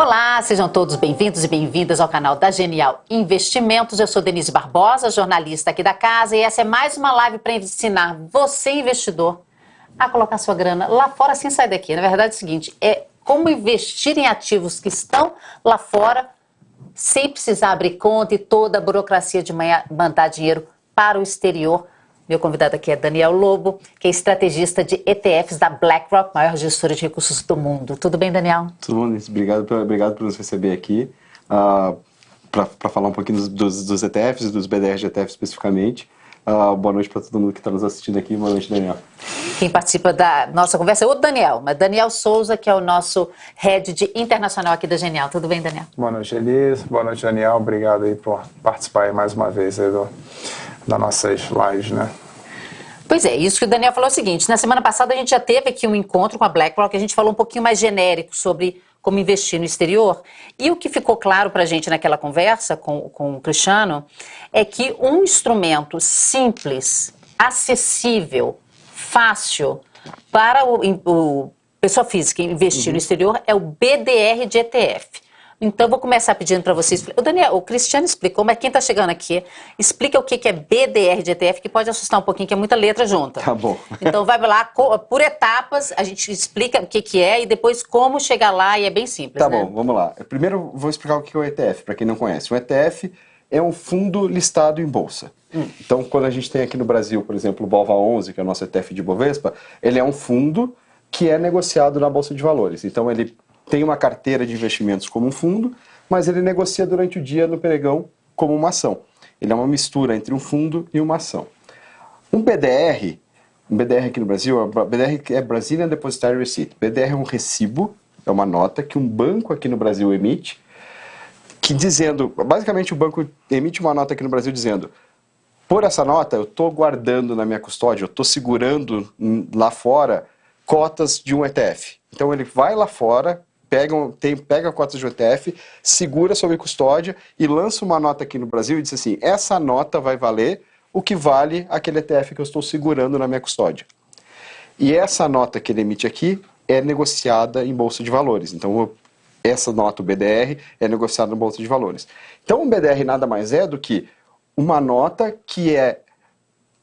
Olá, sejam todos bem-vindos e bem-vindas ao canal da Genial Investimentos. Eu sou Denise Barbosa, jornalista aqui da casa, e essa é mais uma live para ensinar você, investidor, a colocar sua grana lá fora sem sair daqui. Na verdade é o seguinte, é como investir em ativos que estão lá fora sem precisar abrir conta e toda a burocracia de mandar dinheiro para o exterior. Meu convidado aqui é Daniel Lobo, que é estrategista de ETFs da BlackRock, maior gestora de recursos do mundo. Tudo bem, Daniel? Tudo bom, Obrigado, por, obrigado por nos receber aqui. Uh, para falar um pouquinho dos, dos, dos ETFs, dos BDRs de ETFs especificamente. Uh, boa noite para todo mundo que está nos assistindo aqui. Boa noite, Daniel. Quem participa da nossa conversa é o Daniel, mas Daniel Souza, que é o nosso head de internacional aqui da Genial. Tudo bem, Daniel? Boa noite, Elise. Boa noite, Daniel. Obrigado aí por participar mais uma vez aí do, das nossas lives, né? Pois é, isso que o Daniel falou é o seguinte: na semana passada a gente já teve aqui um encontro com a BlackRock, a gente falou um pouquinho mais genérico sobre como investir no exterior. E o que ficou claro para a gente naquela conversa com, com o Cristiano é que um instrumento simples, acessível, fácil para o, o pessoa física investir uhum. no exterior é o BDR de ETF. Então, vou começar pedindo para vocês. O Daniel, o Cristiano explicou, mas quem está chegando aqui, explica o que, é BDR de ETF, que pode assustar um pouquinho, que é muita letra junta. Tá bom. Então, vai lá, por etapas, a gente explica o que, que é e depois como chegar lá, e é bem simples. Tá né? bom, vamos lá. Primeiro, vou explicar o que é o ETF, para quem não conhece. O ETF é um fundo listado em bolsa. Hum. Então, quando a gente tem aqui no Brasil, por exemplo, o BOVA11, que é o nosso ETF de Bovespa, ele é um fundo que é negociado na Bolsa de Valores. Então, ele tem uma carteira de investimentos como um fundo, mas ele negocia durante o dia no pregão como uma ação. Ele é uma mistura entre um fundo e uma ação. Um BDR, um BDR aqui no Brasil, BDR é Brazilian Depositary Receipt. BDR é um recibo, é uma nota que um banco aqui no Brasil emite, que dizendo, basicamente o banco emite uma nota aqui no Brasil dizendo, por essa nota eu estou guardando na minha custódia, eu estou segurando lá fora cotas de um ETF. Então ele vai lá fora, pega, tem, pega cotas de ETF, segura sob custódia e lança uma nota aqui no Brasil e diz assim: essa nota vai valer o que vale aquele ETF que eu estou segurando na minha custódia. E essa nota que ele emite aqui é negociada em bolsa de valores. Então, essa nota, o BDR, é negociada em bolsa de valores. Então, um BDR nada mais é do que uma nota que é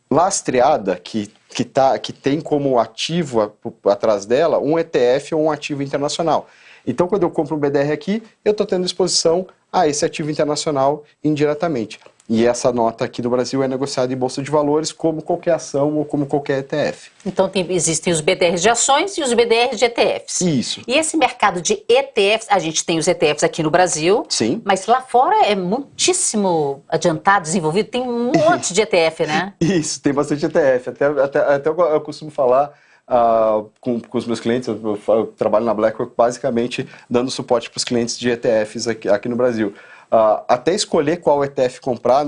lastreada, que, que, tá, que tem como ativo atrás dela um ETF ou um ativo internacional. Então, quando eu compro um BDR aqui, eu estou tendo exposição a esse ativo internacional indiretamente. E essa nota aqui no Brasil é negociada em bolsa de valores como qualquer ação ou como qualquer ETF. Então tem, existem os BDRs de ações e os BDRs de ETFs. Isso. E esse mercado de ETFs, a gente tem os ETFs aqui no Brasil. Sim. Mas lá fora é muitíssimo adiantado, desenvolvido. Tem um monte de ETF, né? Isso, tem bastante ETF. Até, até, até eu costumo falar Uh, com, com, os meus clientes, eu, eu, trabalho na BlackRock basicamente dando suporte para os clientes de ETFs aqui, aqui no Brasil. Uh, até escolher qual ETF comprar,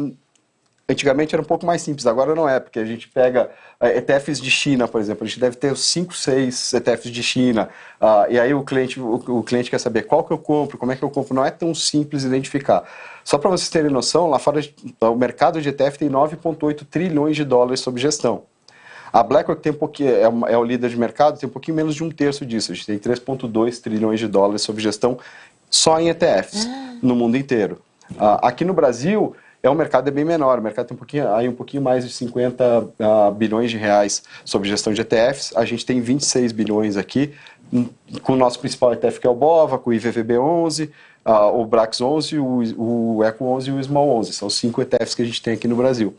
antigamente era um pouco mais simples, agora não é, porque a gente pega uh, eh, ETFs de China, por exemplo, a gente deve ter 5, 6 ETFs de China, uh, e aí o cliente, o, o, cliente quer saber qual que eu compro, como é que eu compro, não é tão simples identificar. Só para vocês terem noção, lá fora o mercado de ETF tem 9,8 trilhões de dólares sob gestão. A BlackRock tem um pouquinho, é, é, o líder de mercado, tem um pouquinho menos de um terço disso. A gente tem 3,2 trilhões de dólares sob gestão só em ETFs ah. no mundo inteiro. Uh, aqui no Brasil, é um mercado é bem menor. O mercado tem um pouquinho, aí um pouquinho mais de 50 uh, ah, bilhões de reais sob gestão de ETFs. A gente tem 26 bilhões aqui, hum, com o nosso principal ETF que é o BOVA, com o IVVB11, uh, ah, o BRAX11, o, o ECO11 e o SMAL11. São cinco ETFs que a gente tem aqui no Brasil.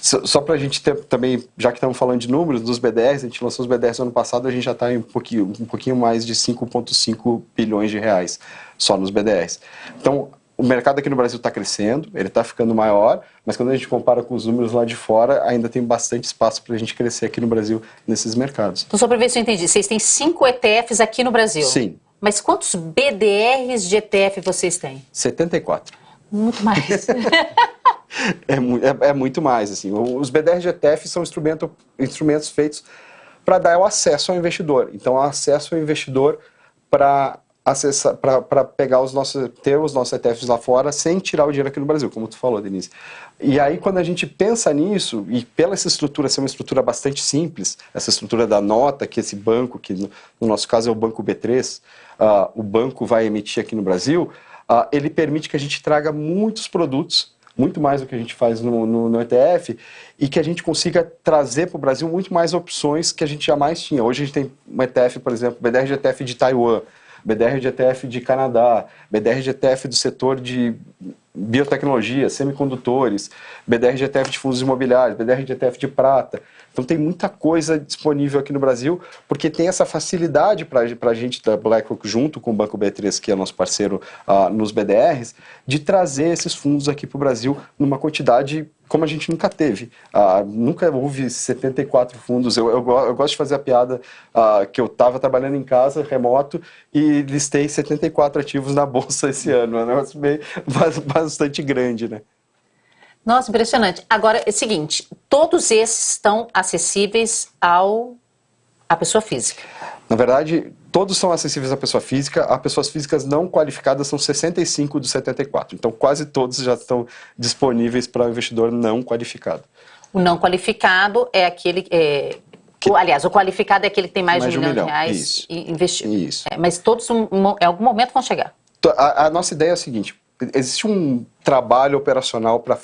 Só para a gente ter também, já que estamos falando de números, dos BDRs, a gente lançou os BDRs no ano passado, a gente já está em um pouquinho, um pouquinho mais de 5,5 bilhões de reais só nos BDRs. Então, o mercado aqui no Brasil está crescendo, ele está ficando maior, mas quando a gente compara com os números lá de fora, ainda tem bastante espaço para a gente crescer aqui no Brasil nesses mercados. Então, só para ver se eu entendi, vocês têm cinco ETFs aqui no Brasil? Sim. Mas quantos BDRs de ETF vocês têm? 74. Muito mais. é, é, é, muito mais. Assim. Os BDR GTF são instrumento, instrumentos feitos para dar o acesso ao investidor. Então, acesso ao investidor para para pegar os nossos, ter os nossos ETFs lá fora sem tirar o dinheiro aqui no Brasil, como tu falou, Denise. E aí, quando a gente pensa nisso, e pela essa estrutura ser uma estrutura bastante simples, essa estrutura da nota, que esse banco, que no, no nosso caso é o Banco B3, uh, ah, o banco vai emitir aqui no Brasil, uh, ele permite que a gente traga muitos produtos muito mais do que a gente faz no, no, no ETF, e que a gente consiga trazer para o Brasil muito mais opções que a gente jamais tinha. Hoje a gente tem um ETF, por exemplo, BDR de ETF de Taiwan, BDR de ETF de Canadá, BDR de ETF do setor de biotecnologia, semicondutores, BDR de ETF de fundos imobiliários, BDR de ETF de prata. Então tem muita coisa disponível aqui no Brasil, porque tem essa facilidade para a gente da BlackRock, junto com o Banco B3, que é nosso parceiro uh, nos BDRs, de trazer esses fundos aqui para o Brasil numa quantidade como a gente nunca teve. Uh, nunca houve 74 fundos. Eu, eu, eu, gosto de fazer a piada uh, que eu estava trabalhando em casa, remoto, e listei 74 ativos na bolsa esse ano. É um negócio bem, bastante grande, né? Nossa, impressionante. Agora, é o seguinte, todos esses estão acessíveis ao à pessoa física. Na verdade, todos são acessíveis à pessoa física. As pessoas físicas não qualificadas são 65 dos 74. Então, quase todos já estão disponíveis para o investidor não qualificado. O não qualificado é aquele... É... Que... Aliás, o qualificado é aquele que tem mais, mais de um milhão, de reais Isso. investiu. Isso. É, mas todos, um, um, em algum momento, vão chegar. A, a nossa ideia é a seguinte, existe um trabalho operacional para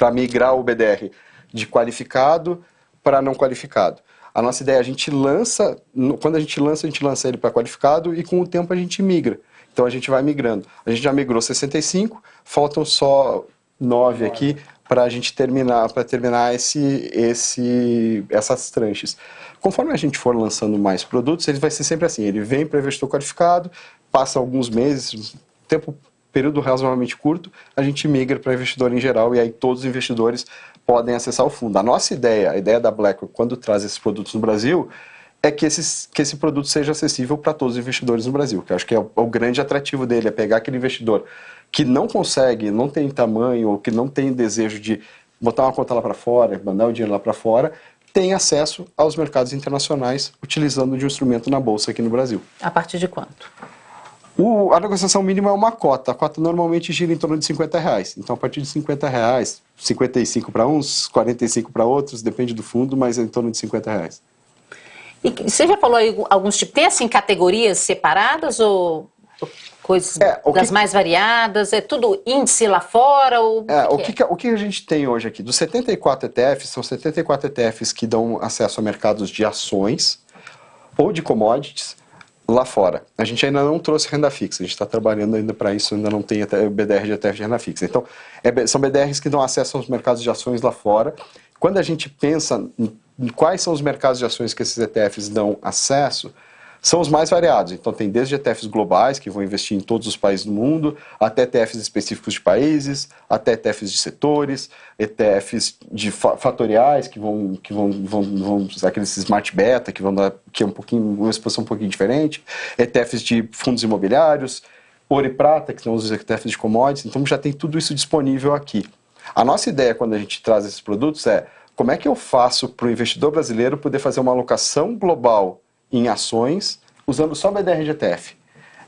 para migrar o BDR de qualificado para não qualificado. A nossa ideia, a gente lança, quando a gente lança, a gente lança ele para qualificado e com o tempo a gente migra. Então a gente vai migrando. A gente já migrou 65, faltam só 9 aqui para a gente terminar, para terminar esse, esse, essas tranches. Conforme a gente for lançando mais produtos, ele vai ser sempre assim, ele vem para investidor qualificado, passa alguns meses, tempo período razoavelmente curto, a gente migra para investidor em geral e aí todos os investidores podem acessar o fundo. A nossa ideia, a ideia da BlackRock quando traz esses produtos no Brasil, é que, esses, que esse produto seja acessível para todos os investidores no Brasil, que acho que é o, é o, grande atrativo dele, é pegar aquele investidor que não consegue, não tem tamanho ou que não tem desejo de botar uma conta lá para fora, mandar o dinheiro lá para fora, tem acesso aos mercados internacionais utilizando de um instrumento na bolsa aqui no Brasil. A partir de quanto? O, a negociação mínima é uma cota. A cota normalmente gira em torno de 50 reais. Então, a partir de 50 reais, 55 para uns, 45 para outros, depende do fundo, mas é em torno de 50 reais. E você já falou aí alguns tipos, tem assim categorias separadas ou coisas é, das que... mais variadas? É tudo índice lá fora? Ou é, o, que, que, o que a gente tem hoje aqui? Dos 74 ETFs, são 74 ETFs que dão acesso a mercados de ações ou de commodities lá fora. A gente ainda não trouxe renda fixa, a gente está trabalhando ainda para isso, ainda não tem até BDR de ETF de renda fixa. Então, é, são BDRs que dão acesso aos mercados de ações lá fora. Quando a gente pensa em quais são os mercados de ações que esses ETFs dão acesso, são os mais variados. Então, tem desde ETFs globais, que vão investir em todos os países do mundo, até ETFs específicos de países, até ETFs de setores, ETFs de fatoriais, que vão, que vão, vão, vão aqueles smart beta, que vão dar que é um pouquinho, uma exposição um pouquinho diferente, ETFs de fundos imobiliários, ouro e prata, que são os ETFs de commodities. Então, já tem tudo isso disponível aqui. A nossa ideia, quando a gente traz esses produtos, é como é que eu faço para o investidor brasileiro poder fazer uma alocação global em ações usando só BDR de ETF.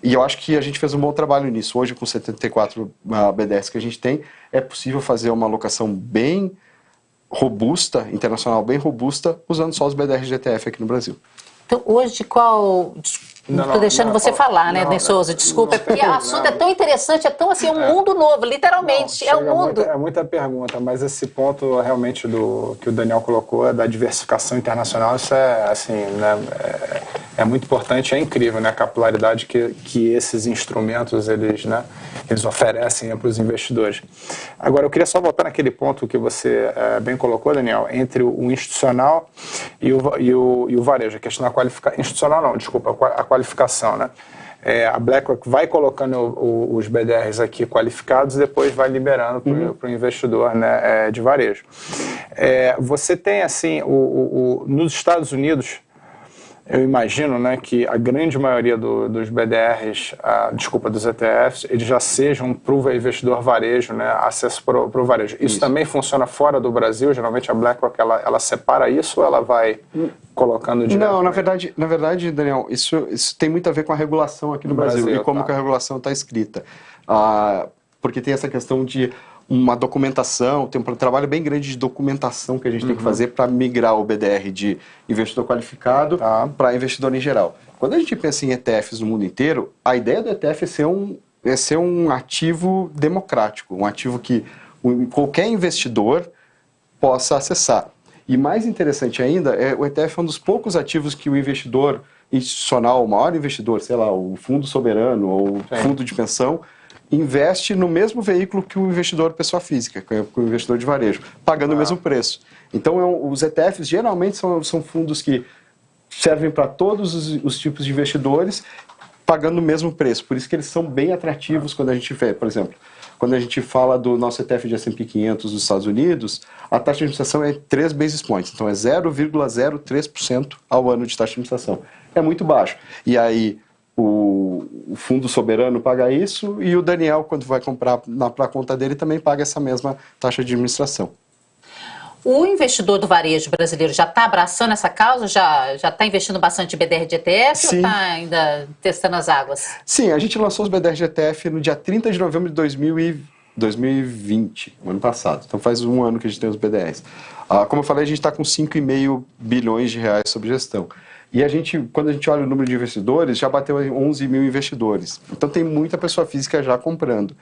E eu acho que a gente fez um bom trabalho nisso. Hoje, com 74 uh, BDRs que a gente tem, é possível fazer uma alocação bem robusta, internacional bem robusta, usando só os BDRs ETF aqui no Brasil. Então, hoje, qual Estou deixando não, você não, falar, né, não, Souza? Desculpa, é porque o assunto é tão interessante, é tão assim, é um é. mundo novo, literalmente, é um mundo. Muita, é muita pergunta, mas esse ponto realmente do que o Daniel colocou, da diversificação internacional, isso é assim, né, é, é muito importante, é incrível, né, a capilaridade que, que esses instrumentos eles, né, eles oferecem para os investidores. Agora, eu queria só voltar naquele ponto que você é, bem colocou, Daniel, entre o institucional e o, e o, e o varejo, a questão da qualificação, institucional não, desculpa, a qualificação, né? É, a BlackRock vai colocando o, o, os BDRs aqui qualificados e depois vai liberando para o uhum. investidor né, é, de varejo. É, você tem, assim, o, o, nos Estados Unidos, eu imagino né, que a grande maioria do, dos BDRs, uh, desculpa, dos ETFs, eles já sejam para o investidor varejo, né, acesso para o varejo. Isso, isso, também funciona fora do Brasil? Geralmente a BlackRock ela, ela separa isso ou ela vai colocando direto? Não, na verdade, na verdade, Daniel, isso, isso tem muito a ver com a regulação aqui no, no Brasil, Brasil, e como tá. que a regulação está escrita. Uh, porque tem essa questão de uma documentação, tem um trabalho bem grande de documentação que a gente uhum. tem que uhum. fazer para migrar o BDR de investidor qualificado tá. para investidor em geral. Quando a gente pensa em ETFs no mundo inteiro, a ideia do ETF é ser um, é ser um ativo democrático, um ativo que qualquer investidor possa acessar. E mais interessante ainda, é, o ETF é um dos poucos ativos que o investidor institucional, o maior investidor, sei lá, o fundo soberano ou Sim. fundo de pensão, investe no mesmo veículo que o investidor pessoa física, que é o investidor de varejo, pagando ah. o mesmo preço. Então, é os ETFs geralmente são, são fundos que servem para todos os, os, tipos de investidores, pagando o mesmo preço. Por isso que eles são bem atrativos quando a gente vê, por exemplo, quando a gente fala do nosso ETF de S&P 500 dos Estados Unidos, a taxa de administração é 3 basis points, então é 0,03% ao ano de taxa de administração. É muito baixo. E aí, o, o, fundo soberano paga isso e o Daniel, quando vai comprar para a conta dele, também paga essa mesma taxa de administração. O investidor do varejo brasileiro já está abraçando essa causa? Já está investindo bastante em BDR de ETF Sim. ou está ainda testando as águas? Sim, a gente lançou os BDR de ETF no dia 30 de novembro de 2020, ano passado. Então faz um ano que a gente tem os BDRs. Ah, como eu falei, a gente está com 5,5 bilhões de reais sob gestão. E a gente, quando a gente olha o número de investidores, já bateu 11 mil investidores. Então tem muita pessoa física já comprando.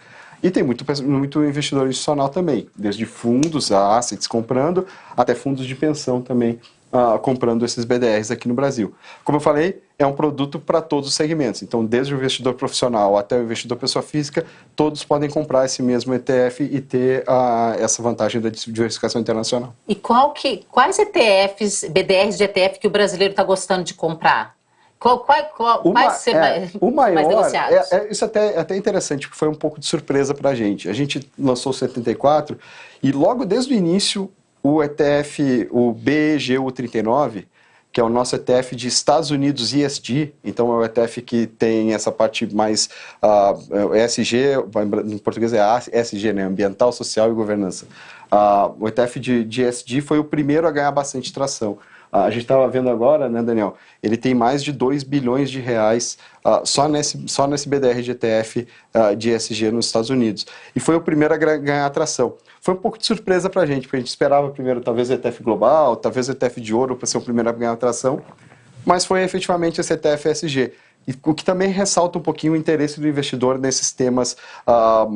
E tem muito, muito investidor institucional também, desde fundos, assets comprando, até fundos de pensão também uh, comprando esses BDRs aqui no Brasil. Como eu falei, é um produto para todos os segmentos. Então, desde o investidor profissional até o investidor pessoa física, todos podem comprar esse mesmo ETF e ter uh, essa vantagem da diversificação internacional. E qual que, quais ETFs, BDRs de ETF que o brasileiro está gostando de comprar? Qual, qual, qual, uma, quais ser é, mais, o maior? É, é, isso até, é até interessante, porque foi um pouco de surpresa para a gente. A gente lançou o 74 e logo desde o início o ETF, o BGU39, que é o nosso ETF de Estados Unidos ESG, então é o ETF que tem essa parte mais uh, ah, ESG, em português é ESG, né, Ambiental, Social e Governança. Uh, o ETF de, de ESG foi o primeiro a ganhar bastante tração. A gente estava vendo agora, né, Daniel, ele tem mais de 2 bilhões de reais uh, só, nesse, só nesse BDR de ETF uh, de ESG nos Estados Unidos. E foi o primeiro a ganhar atração foi um pouco de surpresa para a gente, porque a gente esperava primeiro talvez ETF global, talvez ETF de ouro para ser o primeiro a ganhar atração, mas foi efetivamente esse ETF SG. E, o que também ressalta um pouquinho o interesse do investidor nesses temas, uh,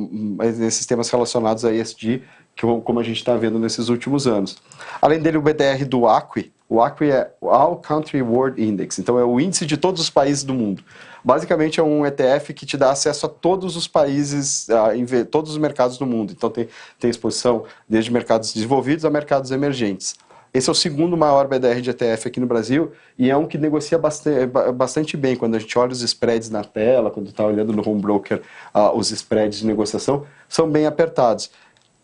nesses temas relacionados a ESG, como a gente está vendo nesses últimos anos. Além dele, o BDR do ACWI, o ACWI é All Country World Index, então é o índice de todos os países do mundo. Basicamente é um ETF que te dá acesso a todos os países, a todos os mercados do mundo. Então tem, tem exposição desde mercados desenvolvidos a mercados emergentes. Esse é o segundo maior BDR de ETF aqui no Brasil e é um que negocia bastante, bastante bem. Quando a gente olha os spreads na tela, quando está olhando no home broker uh, os spreads de negociação, são bem apertados.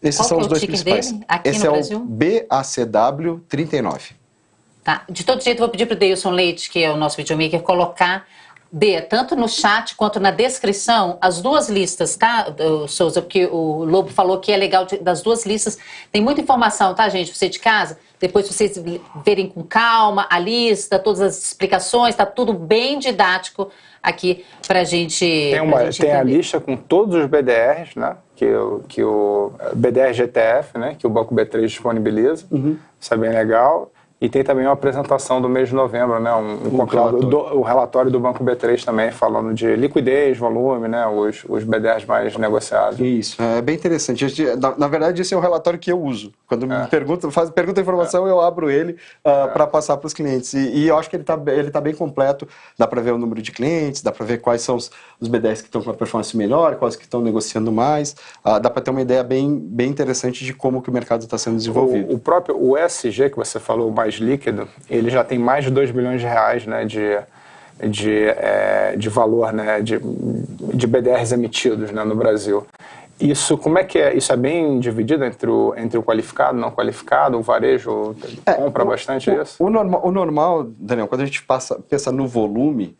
Esses Qual são é os dois principais. Esse é Brasil? o BACW 39. Tá. De todo jeito, vou pedir para o Deilson Leite, que é o nosso videomaker, colocar D, tanto no chat quanto na descrição, as duas listas, tá, Souza? Porque o Lobo falou que é legal de, das duas listas. Tem muita informação, tá, gente? Você de casa, depois vocês verem com calma a lista, todas as explicações, tá tudo bem didático aqui pra gente. Tem, uma, gente tem a lista com todos os BDRs, né? Que, que o BDR GTF, né? Que o Banco B3 disponibiliza. Uhum. Isso é bem legal. E tem também uma apresentação do mês de novembro, né? Um, um relatório. Do, o relatório do Banco B3 também, falando de liquidez, volume, né? Os, os BDRs mais negociados. Isso, é bem interessante. Na, na verdade, esse é o relatório que eu uso. Quando é. me pergunta, faz, pergunta a informação, é. eu abro ele uh, é. para passar para os clientes. E, e, eu acho que ele está ele tá bem completo. Dá para ver o número de clientes, dá para ver quais são os, os BDRs que estão com a performance melhor, quais que estão negociando mais. Uh, dá para ter uma ideia bem, bem interessante de como que o mercado está sendo desenvolvido. O, o próprio o SG que você falou, mais mais líquido, ele já tem mais de 2 bilhões de reais né, de, de, é, de valor né, de, de BDRs emitidos né, no Brasil. Isso, como é que é? Isso é bem dividido entre o, entre o qualificado, não qualificado, o varejo é, compra bastante o, isso? O normal, o normal, Daniel, quando a gente passa, pensa no volume,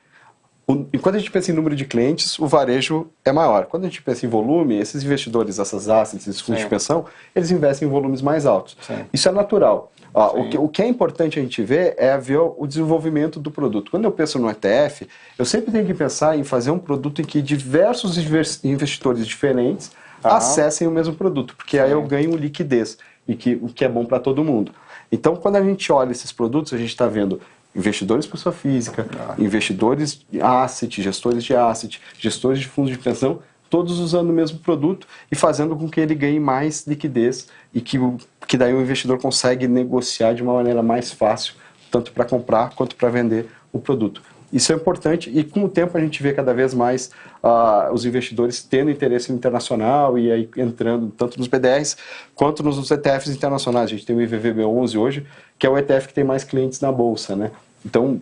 o, e quando a gente pensa em número de clientes, o varejo é maior. Quando a gente pensa em volume, esses investidores, essas assets, esses fundos Sim. de pensão, eles investem em volumes mais altos. Sim. Isso é natural. Ó, o, que, o, que, é importante a gente ver é ver o desenvolvimento do produto. Quando eu penso no ETF, eu sempre tenho que pensar em fazer um produto em que diversos investidores diferentes ah. acessem o mesmo produto, porque Sim. aí eu ganho liquidez, e que, o que é bom para todo mundo. Então, quando a gente olha esses produtos, a gente está vendo investidores pessoa física, ah. investidores de asset, gestores de asset, gestores de fundos de pensão, todos usando o mesmo produto e fazendo com que ele ganhe mais liquidez e que, que daí o investidor consegue negociar de uma maneira mais fácil, tanto para comprar quanto para vender o produto. Isso é importante e com o tempo a gente vê cada vez mais uh, os investidores tendo interesse internacional e aí entrando tanto nos BDRs quanto nos ETFs internacionais. A gente tem o IVVB11 hoje, que é o ETF que tem mais clientes na bolsa, né? Então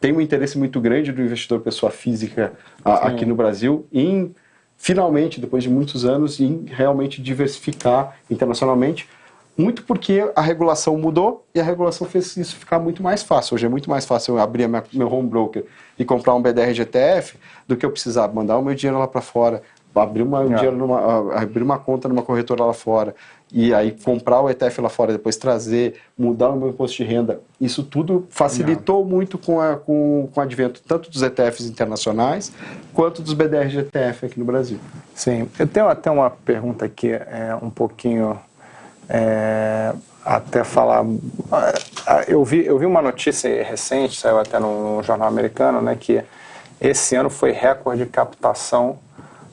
tem um interesse muito grande do investidor pessoa física uh, aqui no Brasil em finalmente, depois de muitos anos, em realmente diversificar internacionalmente, muito porque a regulação mudou e a regulação fez isso ficar muito mais fácil. Hoje é muito mais fácil eu abrir meu home broker e comprar um BDR GTF do que eu precisar mandar o meu dinheiro lá para fora, abrir uma, um dinheiro numa, abrir uma conta numa corretora lá fora e aí comprar o ETF lá fora, depois trazer, mudar o meu imposto de renda. Isso tudo facilitou Não. muito com, a, com, com o advento tanto dos ETFs internacionais quanto dos BDRs de ETF aqui no Brasil. Sim, eu tenho até uma pergunta aqui, é, um pouquinho é, até falar. Eu vi, eu vi uma notícia recente, saiu até no jornal americano, né, que esse ano foi recorde de captação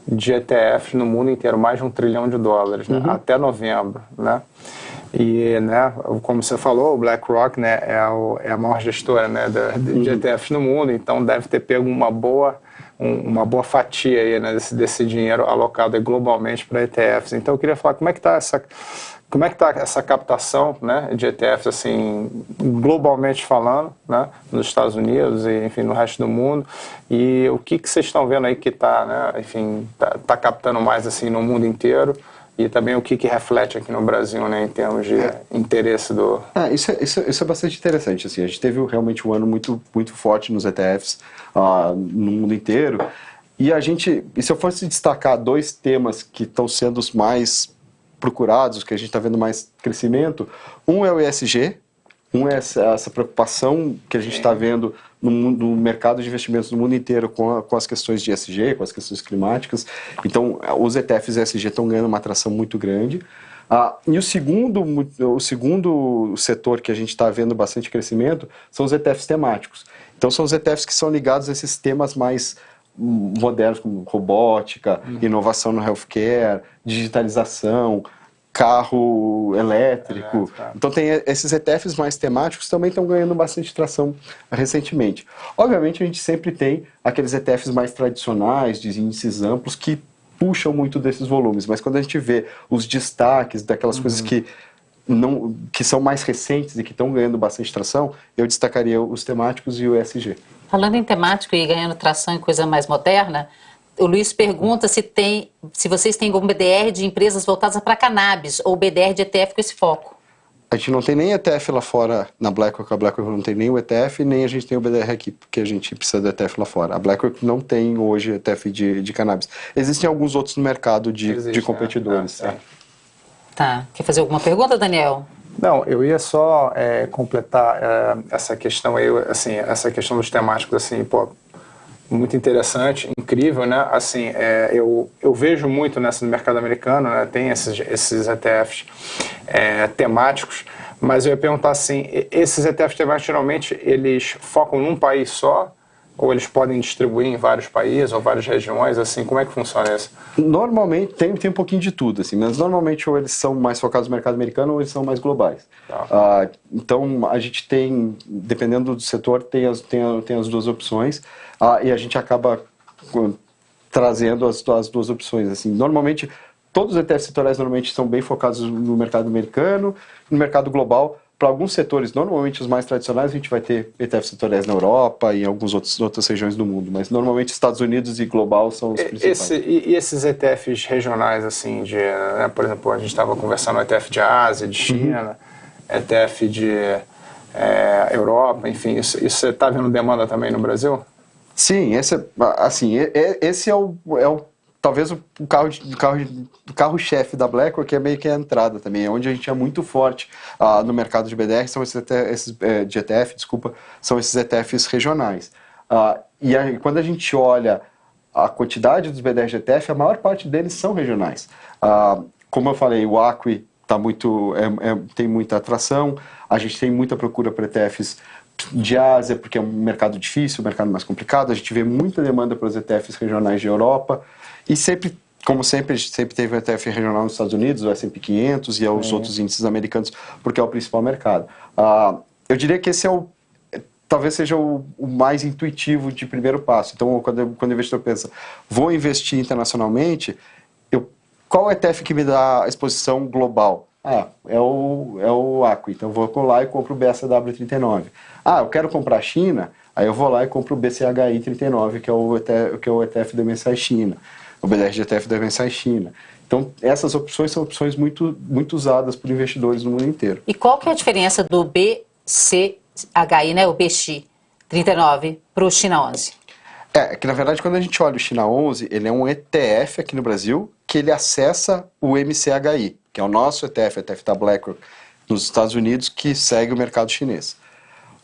de ETFs no mundo inteiro, mais de um trilhão de dólares, né? uhum. até novembro, né? E, né, como você falou, o BlackRock né, é, o, é a maior gestora né, de, de uhum. ETFs no mundo, então deve ter pego uma boa, um, uma boa fatia aí, né, desse, desse dinheiro alocado globalmente para ETFs. Então eu queria falar como é que está essa como é que está essa captação né, de ETFs, assim, globalmente falando, né, nos Estados Unidos e, enfim, no resto do mundo? E o que, que vocês estão vendo aí que está, né, enfim, tá, tá, captando mais, assim, no mundo inteiro? E também o que, que reflete aqui no Brasil, né, em termos de é. interesse do... Ah, isso, é, isso, isso, é bastante interessante, assim, a gente teve realmente um ano muito, muito forte nos ETFs uh, no mundo inteiro, e a gente, e se eu fosse destacar dois temas que estão sendo os mais procurados, que a gente está vendo mais crescimento. Um é o ESG, um é essa, preocupação que a gente está vendo no, no, mercado de investimentos no mundo inteiro com, a, com, as questões de ESG, com as questões climáticas. Então, os ETFs ESG estão ganhando uma atração muito grande. Ah, e o segundo, o segundo setor que a gente está vendo bastante crescimento são os ETFs temáticos. Então, são os ETFs que são ligados a esses temas mais modernos como robótica, uhum. inovação no healthcare, digitalização, carro elétrico. É, então tem esses ETFs mais temáticos também estão ganhando bastante tração recentemente. Obviamente a gente sempre tem aqueles ETFs mais tradicionais, de índices amplos, que puxam muito desses volumes, mas quando a gente vê os destaques daquelas uhum. coisas que não, que são mais recentes e que estão ganhando bastante tração, eu destacaria os temáticos e o ESG. Falando em temático e ganhando tração em coisa mais moderna, o Luiz pergunta se tem, se vocês têm algum BDR de empresas voltadas para cannabis ou BDR de ETF com esse foco. A gente não tem nem ETF lá fora na BlackRock, a BlackRock não tem nem o ETF, nem a gente tem o BDR aqui, porque a gente precisa do ETF lá fora. A BlackRock não tem hoje ETF de, de cannabis. Existem alguns outros no mercado de, Existe, de né? competidores. É, é. Tá. Quer fazer alguma pergunta, Daniel? Não, eu ia só é, completar é, essa questão aí, assim, essa questão dos temáticos, assim, pô, muito interessante, incrível, né? Assim, é, eu, eu vejo muito nessa no mercado americano, né? Tem esses, esses ETFs é, temáticos, mas eu ia perguntar assim, esses ETFs temáticos geralmente eles focam num país só ou eles podem distribuir em vários países ou várias regiões, assim, como é que funciona isso? Normalmente, tem, tem um pouquinho de tudo, assim, mas normalmente ou eles são mais focados no mercado americano ou eles são mais globais. Tá. Ah, então, a gente tem, dependendo do setor, tem as, tem, tem as duas opções ah, e a gente acaba trazendo as, as duas opções, assim, normalmente... Todos os ETFs setoriais normalmente são bem focados no mercado americano, no mercado global para alguns setores, normalmente os mais tradicionais, a gente vai ter ETFs setoriais na Europa e em algumas outras, outras regiões do mundo, mas normalmente Estados Unidos e global são os principais. Esse, e, esses ETFs regionais, assim, de, né, por exemplo, a gente estava conversando ETF de Ásia, de China, uhum. ETF de é, Europa, enfim, isso, isso você está vendo demanda também no Brasil? Sim, esse, assim, esse é o, é o talvez o carro o carro o carro chefe da BlackRock é meio que a entrada também, é onde a gente é muito forte uh, no mercado de BDR são esses, esses é, de ETF, desculpa, são esses ETFs regionais. Uh, e aí, quando a gente olha a quantidade dos BDR de ETF, a maior parte deles são regionais. Uh, como eu falei, o Acqui tá muito, é, é, tem muita atração, a gente tem muita procura por ETFs de Ásia, porque é um mercado difícil, um mercado mais complicado, a gente vê muita demanda para os ETFs regionais de Europa, e sempre, como sempre, sempre teve o ETF regional nos Estados Unidos, o S&P 500 e os é. outros índices americanos, porque é o principal mercado. Uh, eu diria que esse é o talvez seja o, o, mais intuitivo de primeiro passo. Então, quando, quando o investidor pensa, vou investir internacionalmente, eu, qual ETF que me dá exposição global? Ah, é o, é o Acqui. Então, eu vou lá e compro o BSW39. Ah, eu quero comprar China, aí eu vou lá e compro o BCHI39, que é o ETF, que é o ETF do MSCI China o BDR-GTF deve pensar em China. Então, essas opções são opções muito, muito usadas por investidores no mundo inteiro. E qual que é a diferença do BCHI, né, o BX 39, para o China 11? É, que na verdade quando a gente olha o China 11, ele é um ETF aqui no Brasil que ele acessa o MCHI, que é o nosso ETF, ETF da BlackRock, nos Estados Unidos, que segue o mercado chinês.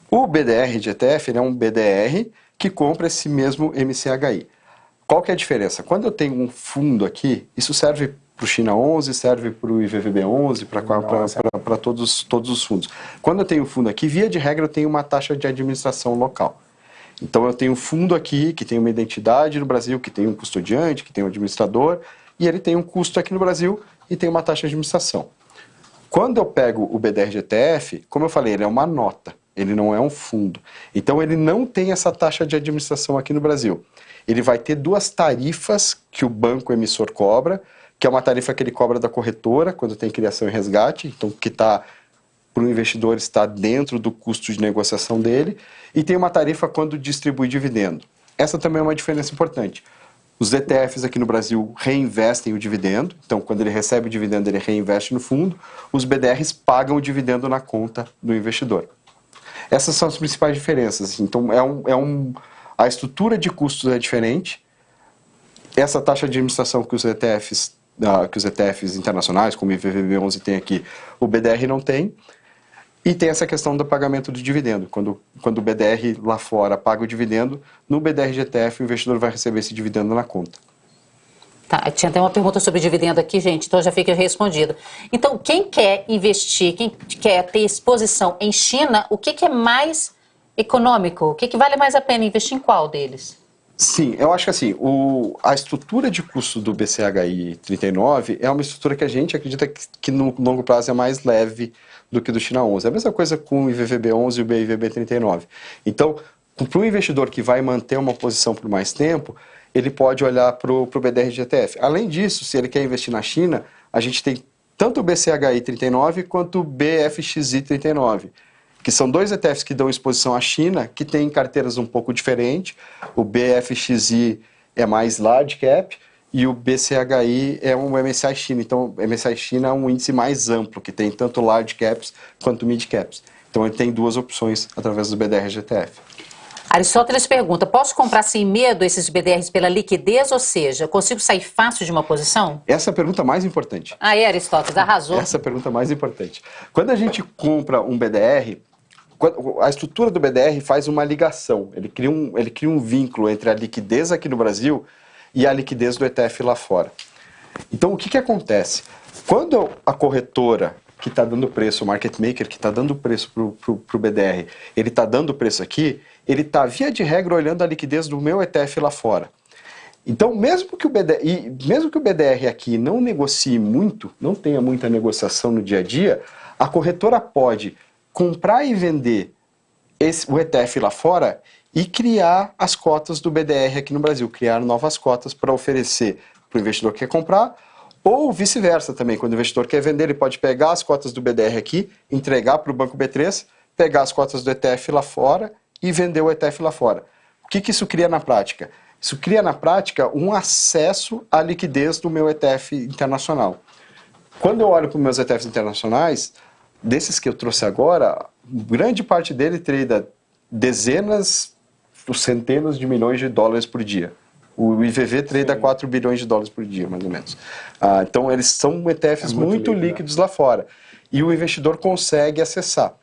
O BDR de ETF ele é um BDR que compra esse mesmo MCHI. Qual que é a diferença? Quando eu tenho um fundo aqui, isso serve para o China 11, serve para o IVVB 11, para todos, todos os fundos. Quando eu tenho um fundo aqui, via de regra, eu tenho uma taxa de administração local. Então eu tenho um fundo aqui que tem uma identidade no Brasil, que tem um custodiante, que tem um administrador, e ele tem um custo aqui no Brasil e tem uma taxa de administração. Quando eu pego o BDR GTF, como eu falei, ele é uma nota, ele não é um fundo. Então ele não tem essa taxa de administração aqui no Brasil ele vai ter duas tarifas que o banco emissor cobra, que é uma tarifa que ele cobra da corretora quando tem criação e resgate, então que está para o investidor está dentro do custo de negociação dele, e tem uma tarifa quando distribui dividendo. Essa também é uma diferença importante. Os ETFs aqui no Brasil reinvestem o dividendo, então quando ele recebe o dividendo ele reinveste no fundo, os BDRs pagam o dividendo na conta do investidor. Essas são as principais diferenças. Então é um, é um a estrutura de custos é diferente. Essa taxa de administração que os ETFs, uh, que os ETFs internacionais, como o IVVB11 tem aqui, o BDR não tem. E tem essa questão do pagamento do dividendo. Quando, quando o BDR lá fora paga o dividendo, no BDR GTF o investidor vai receber esse dividendo na conta. Tá, tinha até uma pergunta sobre dividendo aqui, gente, então já fica respondido. Então, quem quer investir, quem quer ter exposição em China, o que, que é mais econômico, o que, que vale mais a pena investir em qual deles? Sim, eu acho que assim, o, a estrutura de custo do BCHI 39 é uma estrutura que a gente acredita que, que, no longo prazo é mais leve do que do China 11. É a mesma coisa com o IVVB 11 e o BIVB 39. Então, para um investidor que vai manter uma posição por mais tempo, ele pode olhar para o BDR GTF. Além disso, se ele quer investir na China, a gente tem tanto o BCHI 39 quanto o BFXI 39 que são dois ETFs que dão exposição à China, que têm carteiras um pouco diferentes. O BFXI é mais large cap e o BCHI é um MSCI China. Então, o MSCI China é um índice mais amplo, que tem tanto large caps quanto mid caps. Então, ele tem duas opções através do BDR GTF. Aristóteles pergunta: posso comprar sem medo esses BDRs pela liquidez, ou seja, consigo sair fácil de uma posição? Essa é a pergunta mais importante. Ah, é, Aristóteles, arrasou. Essa é a pergunta mais importante. Quando a gente compra um BDR, a estrutura do BDR faz uma ligação, ele cria um, ele cria um vínculo entre a liquidez aqui no Brasil e a liquidez do ETF lá fora. Então, o que, que acontece? Quando a corretora que está dando preço, o market maker que está dando preço para o BDR, ele está dando preço aqui, ele está, via de regra, olhando a liquidez do meu ETF lá fora. Então, mesmo que, o BDR, mesmo que o BDR aqui não negocie muito, não tenha muita negociação no dia a dia, a corretora pode comprar e vender esse, o ETF lá fora e criar as cotas do BDR aqui no Brasil, criar novas cotas para oferecer para o investidor que quer comprar Ou vice-versa também, quando o investidor quer vender, ele pode pegar as cotas do BDR aqui, entregar para o Banco B3, pegar as cotas do ETF lá fora e vender o ETF lá fora. O que, que isso cria na prática? Isso cria na prática um acesso à liquidez do meu ETF internacional. Quando eu olho para os meus ETFs internacionais, desses que eu trouxe agora, grande parte dele trade dezenas, centenas de milhões de dólares por dia. O IVV trade 4 bilhões de dólares por dia, mais ou menos. Ah, então, eles são ETFs é muito, muito líquido, líquidos né? lá fora. E o investidor consegue acessar.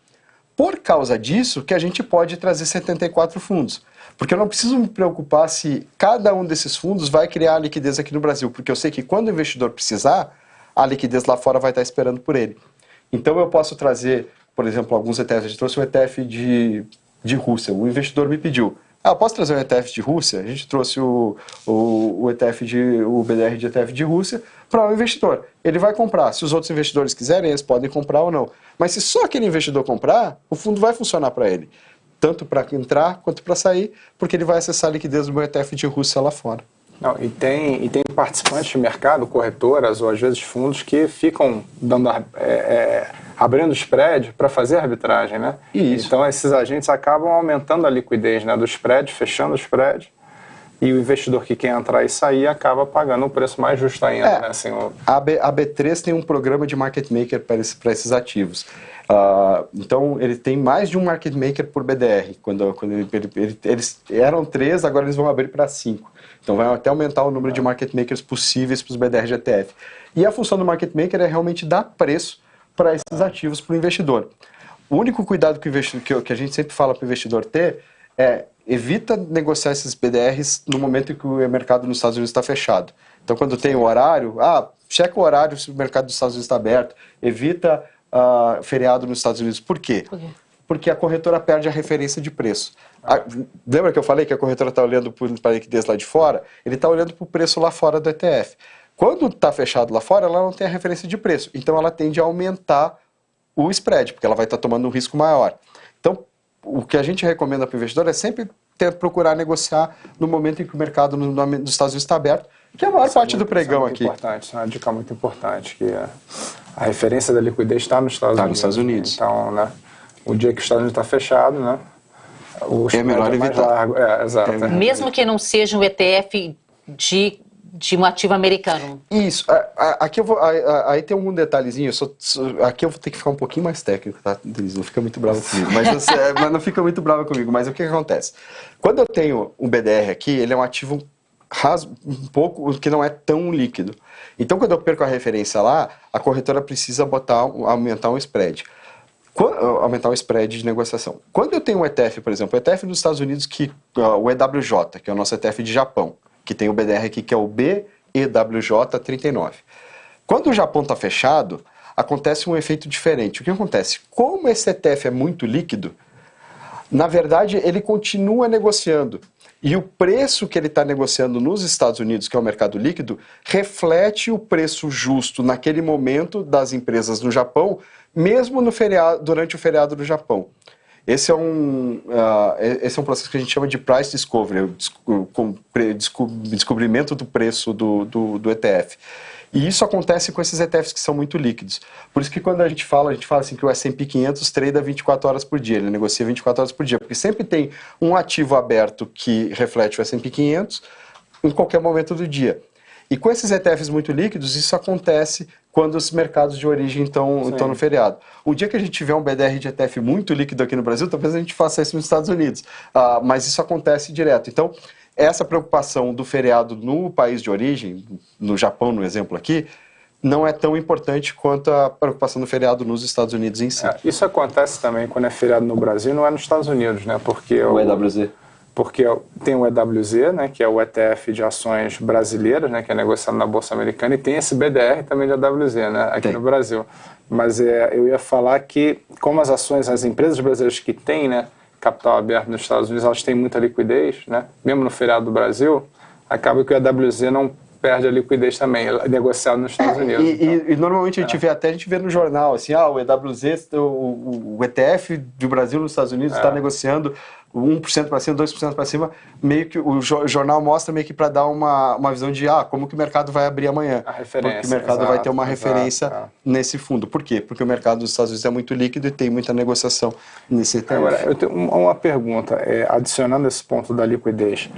Por causa disso, que a gente pode trazer 74 fundos. Porque eu não preciso me preocupar se cada um desses fundos vai criar liquidez aqui no Brasil, porque eu sei que quando o investidor precisar, a liquidez lá fora vai estar esperando por ele. Então eu posso trazer, por exemplo, alguns ETFs. Gente trouxe um ETF de, de Rússia. O investidor me pediu, ah, posso trazer um ETF de Rússia? A gente trouxe o, o, o ETF de, o BDR de ETF de Rússia para o um investidor. Ele vai comprar. Se os outros investidores quiserem, eles podem comprar ou não. Mas se só aquele investidor comprar, o fundo vai funcionar para ele. Tanto para entrar quanto para sair, porque ele vai acessar a liquidez do meu ETF de Rússia lá fora. Não, e, tem, e tem participantes de mercado, corretoras ou às vezes fundos que ficam dando, é, é, abrindo spread para fazer arbitragem, né? Isso. Então esses agentes acabam aumentando a liquidez né, do spread, fechando o spread, e o investidor que quer entrar e sair acaba pagando um preço mais justo ainda. É, né? assim, o... a, B, a B3 tem um programa de market maker para, esse, para esses ativos. Uh, então ele tem mais de um market maker por BDR. Quando, quando ele, ele, eles eram três, agora eles vão abrir para cinco. Então vai até aumentar o número de market makers possíveis para os BDR ETF. E a função do market maker é realmente dar preço para esses ativos para o investidor. O único cuidado que, que, que a gente sempre fala para o investidor ter é evita negociar esses BDRs no momento em que o mercado nos Estados Unidos está fechado. Então, quando tem o horário, ah, checa o horário se o mercado dos Estados Unidos está aberto, evita uh, feriado nos Estados Unidos. Por quê? Por quê? Porque a corretora perde a referência de preço. A, lembra que eu falei que a corretora está olhando para a liquidez lá de fora? Ele está olhando para o preço lá fora do ETF. Quando está fechado lá fora, ela não tem a referência de preço. Então ela tende a aumentar o spread, porque ela vai estar tá tomando um risco maior. Então, o que a gente recomenda para o investidor é sempre ter, procurar negociar no momento em que o mercado no, no, nos Estados Unidos está aberto, que é a maior isso é parte é muito, do pregão isso é aqui. Importante, é uma dica muito importante, que a referência da liquidez está nos Estados tá Unidos. Nos Estados Unidos. Então, né, o dia que Estados Unidos está fechado, né, o é melhor é evitar. Largo. É, exato. É Mesmo que não seja um ETF de de um ativo americano. Isso. Aqui eu vou. Aí tem algum detalhezinho. Só, aqui eu vou ter que ficar um pouquinho mais técnico, tá, Denise? Não fica muito bravo comigo. Mas, você, mas não fica muito bravo comigo. Mas o que, que acontece? Quando eu tenho um BDR aqui, ele é um ativo ras, um pouco que não é tão líquido. Então, quando eu perco a referência lá, a corretora precisa botar, aumentar um spread. Aumentar o spread de negociação. Quando eu tenho um ETF, por exemplo, o ETF dos Estados Unidos, que, o EWJ, que é o nosso ETF de Japão, que tem o BDR aqui que é o BEWJ39. Quando o Japão está fechado, acontece um efeito diferente. O que acontece? Como esse ETF é muito líquido, na verdade ele continua negociando. E o preço que ele está negociando nos Estados Unidos, que é o mercado líquido, reflete o preço justo naquele momento das empresas no Japão, mesmo no feriado, durante o feriado do Japão. Esse é um, uh, esse é um processo que a gente chama de price discovery, o descobrimento do preço do, do, do, ETF. E isso acontece com esses ETFs que são muito líquidos. Por isso que quando a gente fala, a gente fala assim que o S&P 500 trade 24 horas por dia, ele negocia 24 horas por dia, porque sempre tem um ativo aberto que reflete o S&P 500 em qualquer momento do dia. E com esses ETFs muito líquidos, isso acontece quando os mercados de origem estão, no feriado. O dia que a gente tiver um BDR de ETF muito líquido aqui no Brasil, talvez a gente faça isso nos Estados Unidos. Uh, mas isso acontece direto. Então, essa preocupação do feriado no país de origem, no Japão, no exemplo aqui, não é tão importante quanto a preocupação do feriado nos Estados Unidos em si. É, isso acontece também quando é feriado no Brasil, não é nos Estados Unidos, né? Porque o, o EWZ porque tem o EWZ, né, que é o ETF de ações brasileiras, né, que é negociado na Bolsa Americana, e tem esse BDR também de EWZ, né, aqui tem. no Brasil. Mas é, eu ia falar que, como as ações, as empresas brasileiras que têm né, capital aberto nos Estados Unidos, elas têm muita liquidez, né, mesmo no feriado do Brasil, acaba que o EWZ não perde a liquidez também, é negociado nos Estados é, Unidos. E, então. e, e, normalmente a gente é. vê até a gente vê no jornal assim, ah, o EWZ, o, o ETF do Brasil nos Estados Unidos está é. negociando 1% para cima, 2% para cima, meio que o jornal mostra meio que para dar uma, uma visão de ah, como que o mercado vai abrir amanhã. A referência. Porque o mercado exato, vai ter uma exato, referência é. nesse fundo. Por quê? Porque o mercado dos Estados Unidos é muito líquido e tem muita negociação nesse ETF. Agora, eu tenho uma pergunta, é, adicionando esse ponto da liquidez.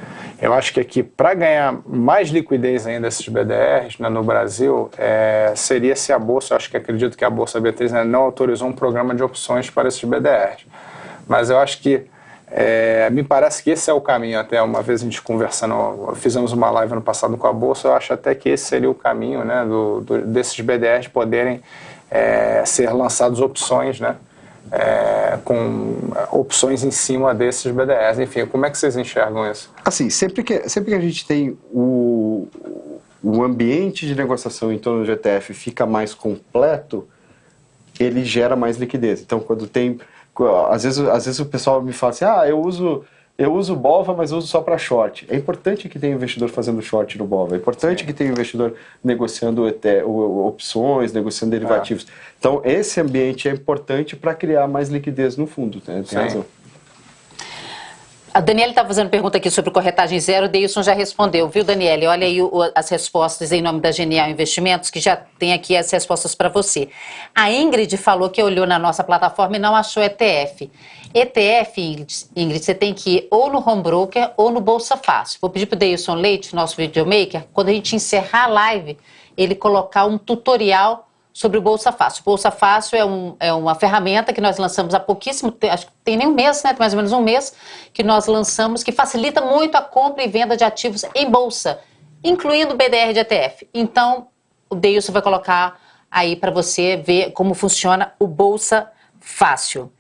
Eu acho que aqui, para ganhar mais liquidez ainda desses BDRs né, no Brasil, é, seria se a Bolsa, eu acho que acredito que a Bolsa B3 né, não autorizou um programa de opções para esses BDRs. Mas eu acho que é, me parece que esse é o caminho. Até uma vez a gente conversando, fizemos uma live no passado com a Bolsa, eu acho até que esse seria o caminho né, do, do, desses BDRs poderem é, ser lançados opções, né? É, com opções em cima desses BDRs. Enfim, como é que vocês enxergam isso? Assim, sempre que, sempre que a gente tem o, o ambiente de negociação em torno do ETF fica mais completo, ele gera mais liquidez. Então, quando tem às vezes, às vezes o pessoal me fala assim, ah, eu uso eu uso BOVA, mas uso só para short. É importante que tenha investidor fazendo short no BOVA. É importante Sim. que tenha investidor negociando opções, negociando derivativos. É. Então, esse ambiente é importante para criar mais liquidez no fundo. Né? Tem Sim. razão. A Daniela está fazendo pergunta aqui sobre corretagem zero, o Deilson já respondeu, viu, Daniela? Olha aí o, as respostas em nome da Genial Investimentos, que já tem aqui as respostas para você. A Ingrid falou que olhou na nossa plataforma e não achou ETF. ETF, Ingrid, Ingrid você tem que ir ou no Home Broker ou no Bolsa Fácil. Vou pedir para o Deilson Leite, nosso videomaker, quando a gente encerrar a live, ele colocar um tutorial sobre o Bolsa Fácil. O Bolsa Fácil é, um, é uma ferramenta que nós lançamos há pouquíssimo tempo, acho que tem nem um mês, né? mais ou menos um mês, que nós lançamos, que facilita muito a compra e venda de ativos em bolsa, incluindo BDR de ETF. Então, o Deilson vai colocar aí para você ver como funciona o Bolsa Fácil.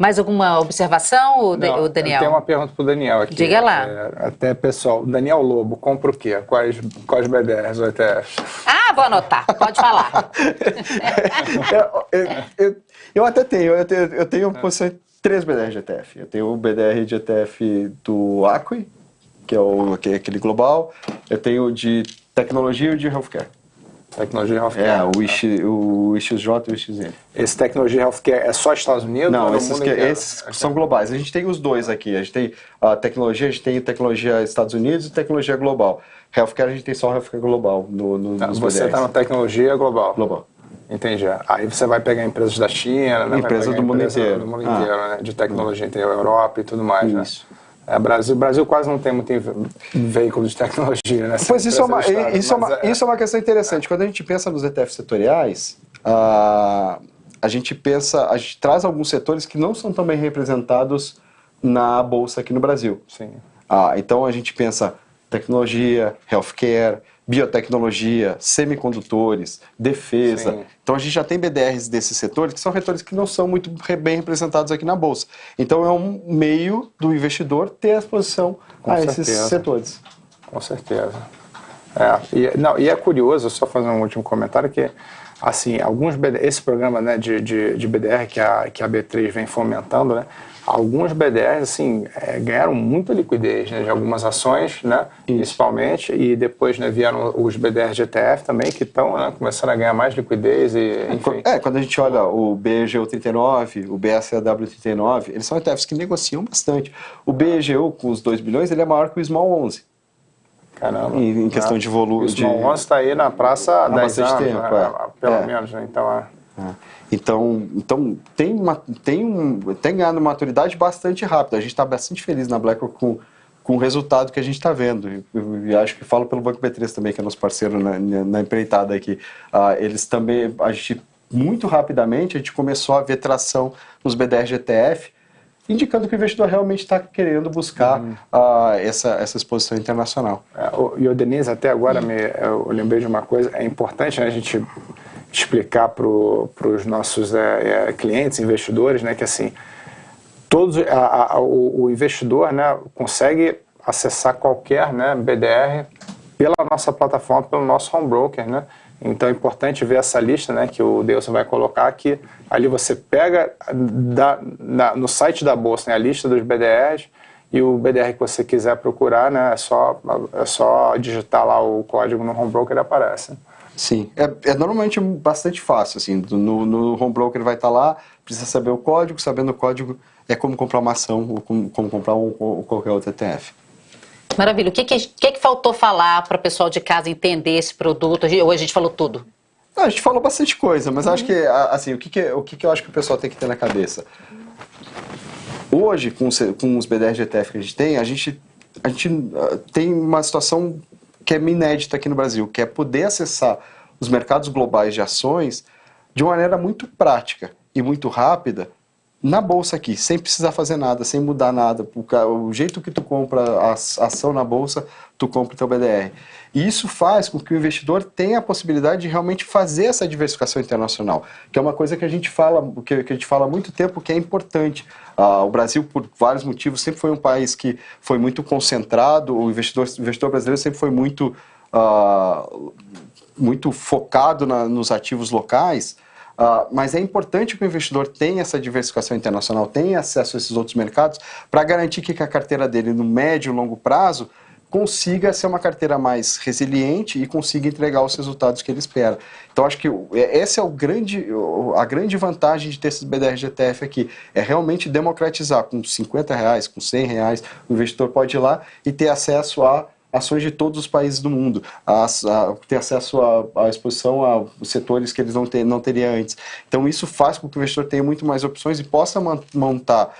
Mais alguma observação, o, Não, Daniel? Tem uma pergunta para o Daniel aqui. Diga lá. É, até pessoal, Daniel Lobo, compra o quê? Quais, quais BDRs ou ETFs? Ah, vou anotar, pode falar. eu, eu, eu, eu, até tenho, eu tenho, eu tenho ah. três BDRs de ETF. Eu tenho o BDR de ETF do Acqui, que é, o, que é aquele global. Eu tenho o de tecnologia e o de healthcare. Tecnologia healthcare. É, o, IX, o IXJ e o IXN. Esse tecnologia healthcare é só Estados Unidos? Não, esses, que, esses são globais. A gente tem os dois aqui. A gente tem a tecnologia, a gente tem tecnologia Estados Unidos e tecnologia global. Healthcare a gente tem só healthcare global no, no, tá, nos Você está na tecnologia global? Global. Entendi. Aí você vai pegar empresas da China, né? Empresas do mundo inteiro. Do mundo inteiro, ah. né? De tecnologia, tem a Europa e tudo mais, né? Isso. né? É, Brasil, Brasil quase não tem muito veículo de tecnologia, né? Pois isso é, uma, isso, é uma, é, isso é uma questão interessante. Quando a gente pensa nos ETFs setoriais, a, a gente pensa, a gente traz alguns setores que não são tão bem representados na bolsa aqui no Brasil. Sim. Ah, então a gente pensa tecnologia, healthcare, biotecnologia, semicondutores, defesa. Sim. Então a gente já tem BDRs desses setores que são setores que não são muito bem representados aqui na bolsa. Então é um meio do investidor ter exposição Com a certeza. esses setores. Com certeza. É, e, não, e é curioso, só fazer um último comentário, que assim, alguns BDR, esse programa né, de, de, de BDR que a, que a B3 vem fomentando, né, alguns BDRs assim, é, ganharam muita liquidez né, de algumas ações, né, principalmente, e depois né, vieram os BDRs de ETF também, que estão né, começando a ganhar mais liquidez. E, enfim. É, quando a gente olha o BEGU39, o BSAW39, eles são ETFs que negociam bastante. O BEGU, com os 2 bilhões, ele é maior que o Small 11. Caramba. Em, em questão de volume. O Small de... 11 está aí na praça há 10 anos, tempo, né, é. pelo é. menos, né, então é... Então, então tem, uma, tem, um, tem ganhado maturidade bastante rápido. A gente está bastante feliz na BlackRock com, com o resultado que a gente está vendo. E, e, acho que falo pelo Banco B3 também, que é nosso parceiro na, na empreitada aqui. Ah, eles também, a gente, muito rapidamente, a gente começou a ver tração nos BDR GTF, indicando que o investidor realmente está querendo buscar uhum. uh, essa, essa exposição internacional. É, e o Denise, até agora, me, eu lembrei de uma coisa, é importante né, a gente explicar para os nossos é, é, clientes, investidores, né, que assim, todos, a, a, o, o, investidor né, consegue acessar qualquer né, BDR pela nossa plataforma, pelo nosso home broker, né? Então é importante ver essa lista, né, que o Deus vai colocar que ali você pega da, na, no site da bolsa né, a lista dos BDRs e o BDR que você quiser procurar, né, é só é só digitar lá o código no home broker e aparece. Sim, é, é normalmente bastante fácil, assim, no, no home broker vai estar tá lá, precisa saber o código, sabendo o código é como comprar uma ação ou como, como comprar um, ou qualquer outro ETF. Maravilha. O que, que, que, que faltou falar para o pessoal de casa entender esse produto? Ou a gente falou tudo? Não, a gente falou bastante coisa, mas uhum. acho que, assim, o, que, que, o que, que eu acho que o pessoal tem que ter na cabeça? Hoje, com os, com os BDR de ETF que a gente tem, a gente, a gente uh, tem uma situação que é inédita aqui no Brasil, que é poder acessar os mercados globais de ações de uma maneira muito prática e muito rápida na bolsa aqui, sem precisar fazer nada, sem mudar nada. O jeito que tu compra a ação na bolsa, tu compra o teu BDR. E isso faz com que o investidor tenha a possibilidade de realmente fazer essa diversificação internacional, que é uma coisa que a gente fala, que, a gente fala há muito tempo que é importante. Ah, o Brasil, por vários motivos, sempre foi um país que foi muito concentrado, o investidor, o investidor brasileiro sempre foi muito, ah, muito focado na, nos ativos locais, Uh, mas é importante que o investidor tenha essa diversificação internacional, tenha acesso a esses outros mercados, para garantir que a carteira dele, no médio e longo prazo, consiga ser uma carteira mais resiliente e consiga entregar os resultados que ele espera. Então acho que é, essa é o grande, a grande vantagem de ter esses BDR GTF aqui, é realmente democratizar com 50 reais, com 100 reais, o investidor pode ir lá e ter acesso a ações de todos os países do mundo, a, a ter acesso à exposição a setores que eles não, ter, não teriam antes. Então isso faz com que o investidor tenha muito mais opções e possa montar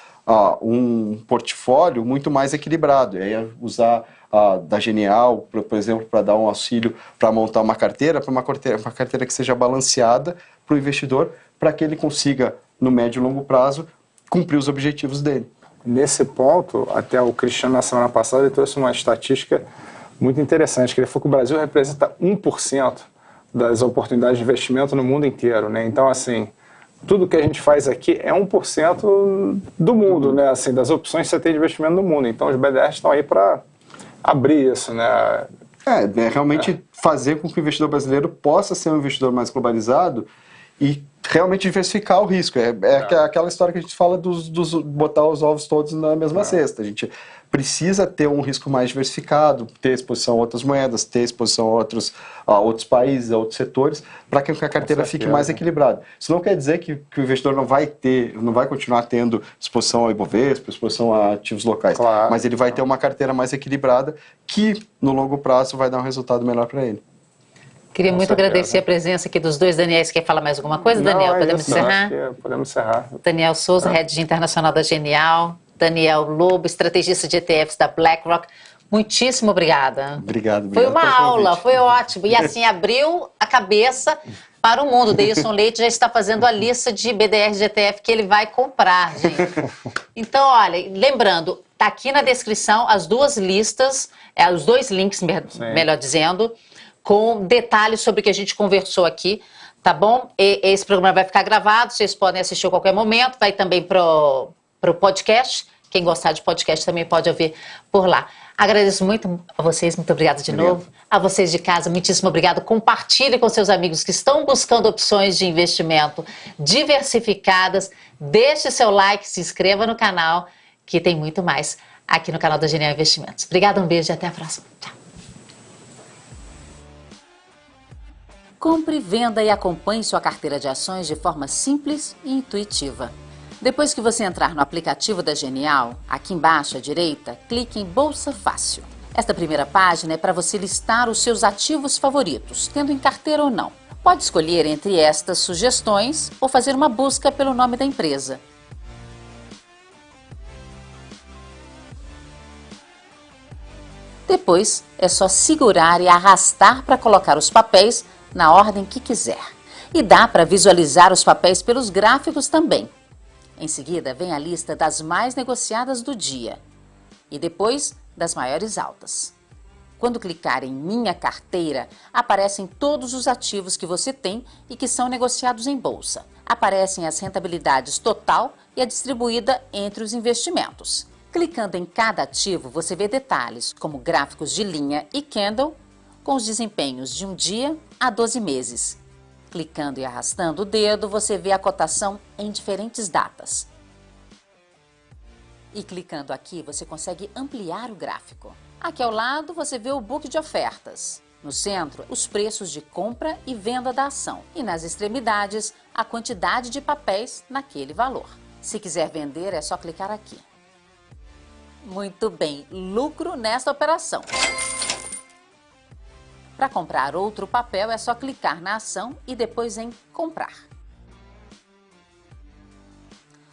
um portfólio muito mais equilibrado. E aí usar uh, da Genial, por, por exemplo, para dar um auxílio para montar uma carteira, para uma carteira, uma carteira que seja balanceada para o investidor, para que ele consiga, no médio e longo prazo, cumprir os objetivos dele. Nesse ponto, até o Cristiano, na semana passada, ele trouxe uma estatística muito interessante, que ele falou que o Brasil representa 1% das oportunidades de investimento no mundo inteiro. Né? Então, assim, tudo que a gente faz aqui é 1% do mundo, né? assim, das opções que você tem de investimento no mundo. Então, os BDRs estão aí para abrir isso. Né? É, é realmente é. fazer com que o investidor brasileiro possa ser um investidor mais globalizado e realmente diversificar o risco. É, é, é, aquela história que a gente fala dos, dos botar os ovos todos na mesma é. cesta. A gente precisa ter um risco mais diversificado, ter exposição a outras moedas, ter exposição a outros, a outros países, a outros setores, para que a carteira fique mais equilibrada. Isso não quer dizer que, que, o investidor não vai ter, não vai continuar tendo exposição ao Ibovespa, exposição a ativos locais, claro. mas ele vai ter uma carteira mais equilibrada que no longo prazo vai dar um resultado melhor para ele. Queria Com muito certeza. agradecer a presença aqui dos dois Daniels. Quer falar mais alguma coisa, Não, Daniel? É podemos isso, encerrar? Podemos encerrar. Daniel Souza, ah. Head Internacional da Genial. Daniel Lobo, estrategista de ETFs da BlackRock. Muitíssimo obrigada. Obrigado, obrigado Foi uma aula, foi ótimo. E assim, abriu a cabeça para o mundo. Deilson Leite já está fazendo a lista de BDR de ETF que ele vai comprar, gente. Então, olha, lembrando, está aqui na descrição as duas listas, é, os dois links, melhor dizendo, com detalhes sobre o que a gente conversou aqui, tá bom? E, esse programa vai ficar gravado, vocês podem assistir a qualquer momento, vai também pro, pro podcast. Quem gostar de podcast também pode ouvir por lá. Agradeço muito a vocês, muito obrigada de obrigado. novo. A vocês de casa, muitíssimo obrigado. Compartilhe com seus amigos que estão buscando opções de investimento diversificadas. Deixe seu like, se inscreva no canal, que tem muito mais aqui no canal da Genial Investimentos. Obrigada, um beijo e até a próxima. Tchau. Compre, venda e acompanhe sua carteira de ações de forma simples e intuitiva. Depois que você entrar no aplicativo da Genial, aqui embaixo à direita, clique em Bolsa Fácil. Esta primeira página é para você listar os seus ativos favoritos, tendo em carteira ou não. Pode escolher entre estas sugestões ou fazer uma busca pelo nome da empresa. Depois, é só segurar e arrastar para colocar os papéis na ordem que quiser. E dá para visualizar os papéis pelos gráficos também. Em seguida, vem a lista das mais negociadas do dia e depois das maiores altas. Quando clicar em Minha Carteira, aparecem todos os ativos que você tem e que são negociados em bolsa. Aparecem as rentabilidades total e a distribuída entre os investimentos. Clicando em cada ativo, você vê detalhes como gráficos de linha e candle com os desempenhos de um dia a 12 meses. Clicando e arrastando o dedo, você vê a cotação em diferentes datas. E clicando aqui, você consegue ampliar o gráfico. Aqui ao lado, você vê o book de ofertas. No centro, os preços de compra e venda da ação. E nas extremidades, a quantidade de papéis naquele valor. Se quiser vender, é só clicar aqui. Muito bem, lucro nesta operação. Para comprar outro papel, é só clicar na ação e depois em comprar.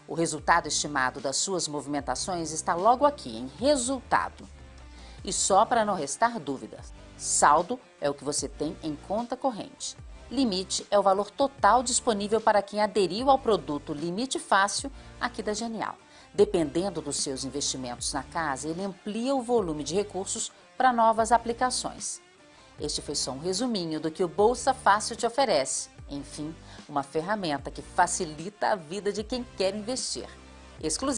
O resultado estimado das suas movimentações está logo aqui em resultado. E só para não restar dúvidas, saldo é o que você tem em conta corrente. Limite é o valor total disponível para quem aderiu ao produto Limite Fácil aqui da Genial. Dependendo dos seus investimentos na casa, ele amplia o volume de recursos para novas aplicações. Este foi só um resuminho do que o Bolsa Fácil te oferece. Enfim, uma ferramenta que facilita a vida de quem quer investir. Exclusivo